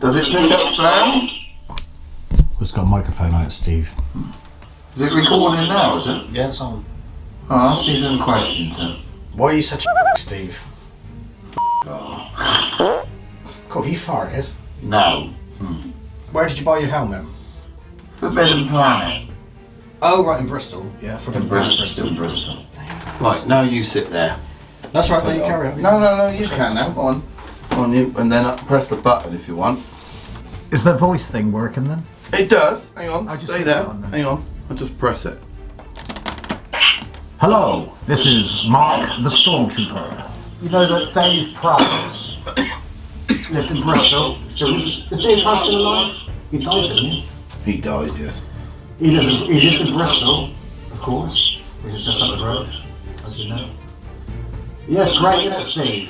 Does it pick up sound? It's got a microphone on it, Steve. Is it recording now, is it? Yeah, it's on. Oh, ask me some questions then. Why are you such a Steve? God, have you farted? No. Hmm. Where did you buy your helmet? Forbidden Planet. Oh, right, in Bristol. Yeah, for In Bristol. In Bristol. Right, now you sit there. That's right, now you carry on. No, no, no, you can now. Go on. Go on, you, and then uh, press the button if you want. Is the voice thing working then? It does. Hang on. I just Stay there. on. Hang on. I'll just press it. Hello, this is Mark the Stormtrooper. You know that Dave Prowse lived in Bristol. Still is. Is Dave Prowse still alive? He died, didn't he? He died, yes. He, lives in, he lived in Bristol, of course, which is just up the road, as you know. Yes, great, isn't it, Steve?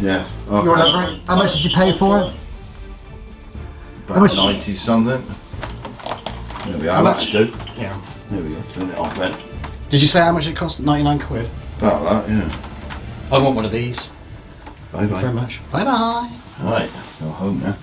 Yes. You're Okay. How much did you pay for it? About much- 90 something. There we are. How much? do. Yeah. There we go. Turn it off then. Did you say how much it cost? 99 quid. About that, yeah. I want one of these. Bye bye. Very bye. much. Bye bye. Right. Go home now.